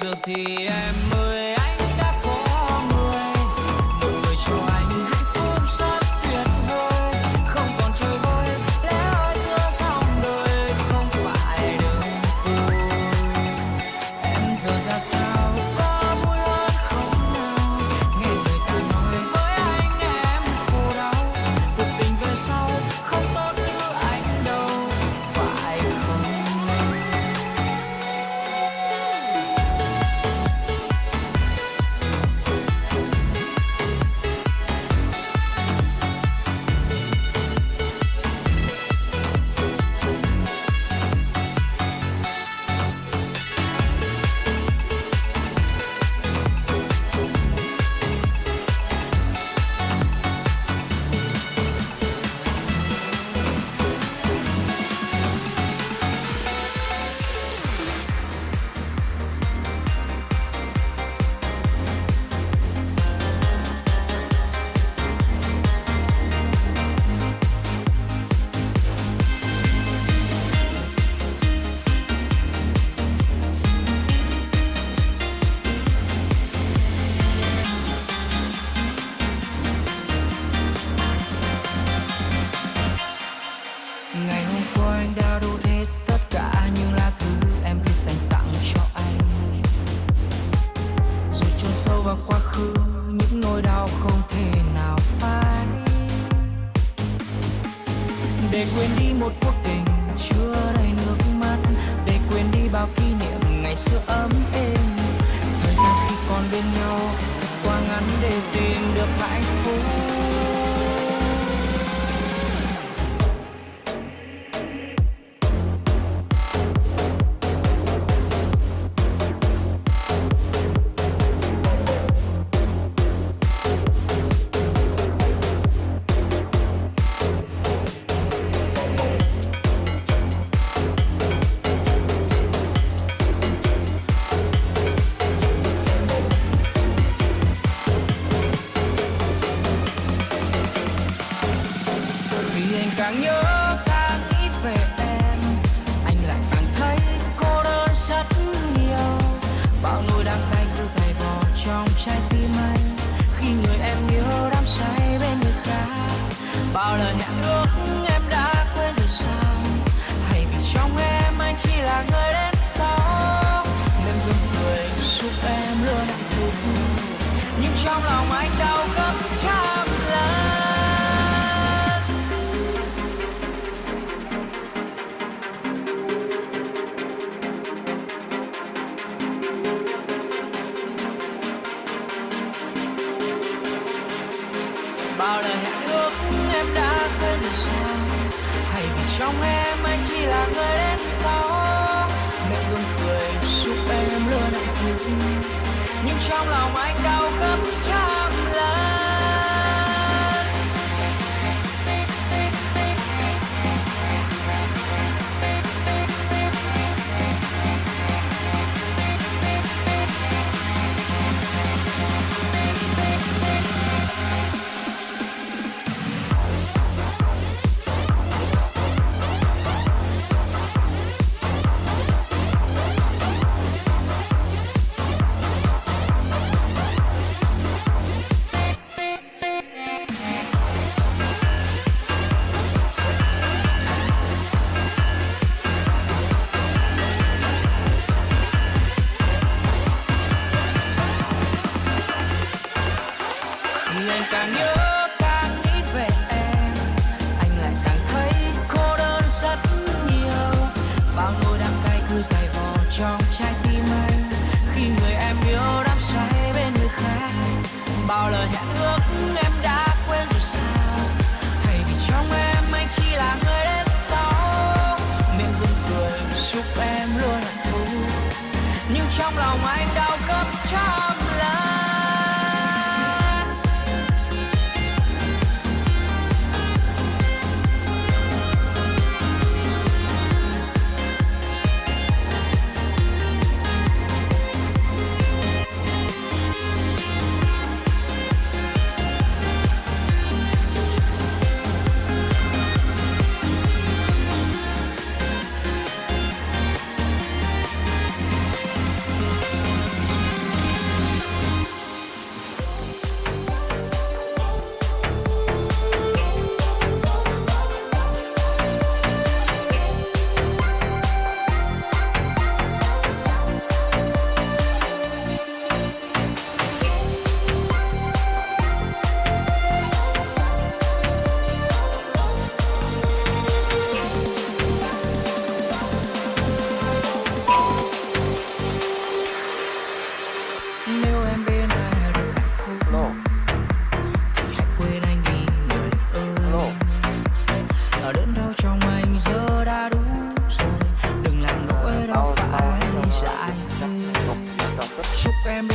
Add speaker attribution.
Speaker 1: giờ thì em ơi anh đã đủ hết tất cả những là thứ em phải dành tặng cho anh. Rồi chôn sâu vào quá khứ, những nỗi đau không thể nào phai. Để quên đi một cuộc tình chưa đầy nước mắt, Để quên đi bao kỷ niệm ngày xưa ấm êm. Thời gian khi còn bên nhau, quá ngắn để tìm được hạnh phúc. Anh càng nhớ càng nghĩ về em. Anh lại càng thấy cô đơn rất nhiều. Bao nỗi đắng cay cứ dày vò trong trái tim anh. Khi người em yêu đắm say bên người khác. Bao lời hẹn ước em đã quên rồi sao? Hay vì trong em anh chỉ là người đến sau? Nên gương cười giúp em luôn hạnh phúc. Nhưng trong lòng anh đau gấp trăm nước em đã quên được sao hay vì trong em anh chỉ là người đến sau mẹ luôn cười, giúp em luôn hạnh phúc. Nhưng trong lòng anh đau gấp trái thì anh càng nhớ càng nghĩ về em, Anh lại càng thấy cô đơn rất nhiều. Bao nỗi đắng cay cứ dày vò trong trái tim anh. Khi người em yêu đắm say bên người khác, Bao lời hẹn ước em đã quên rồi sao? Hay vì trong em, anh chỉ là người đến sau. Miệng gương cười giúp em luôn hạnh phúc. Nhưng trong lòng anh đã chúc em